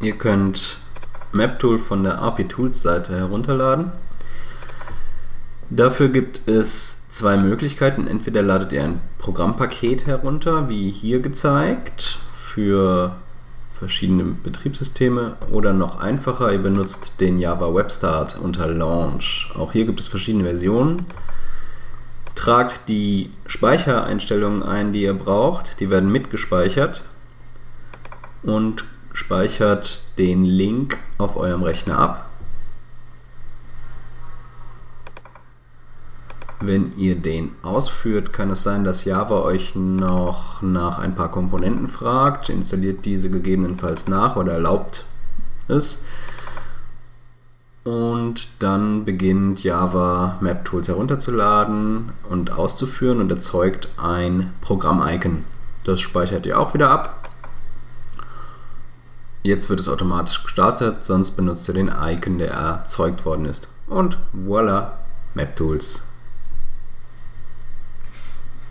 Ihr könnt MapTool von der AP Tools Seite herunterladen. Dafür gibt es zwei Möglichkeiten. Entweder ladet ihr ein Programmpaket herunter, wie hier gezeigt, für verschiedene Betriebssysteme oder noch einfacher, ihr benutzt den Java Webstart unter Launch. Auch hier gibt es verschiedene Versionen. Tragt die Speichereinstellungen ein, die ihr braucht. Die werden mitgespeichert und speichert den Link auf eurem Rechner ab. Wenn ihr den ausführt, kann es sein, dass Java euch noch nach ein paar Komponenten fragt, installiert diese gegebenenfalls nach oder erlaubt es. Und dann beginnt Java MapTools herunterzuladen und auszuführen und erzeugt ein Programm-Icon. Das speichert ihr auch wieder ab. Jetzt wird es automatisch gestartet, sonst benutzt ihr den Icon, der erzeugt worden ist. Und voilà, MapTools